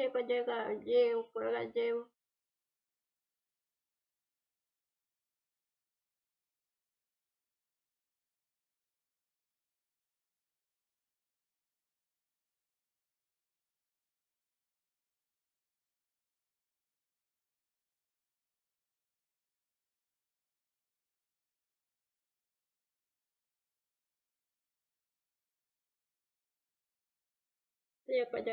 saya kerja kat gym, pulang kat gym. Saya pada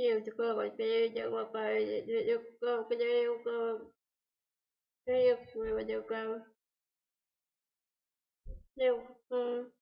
nhiều cho cô bằng tiêu cho một bài cho cô cái yêu cô yêu người mà yêu cô yêu cô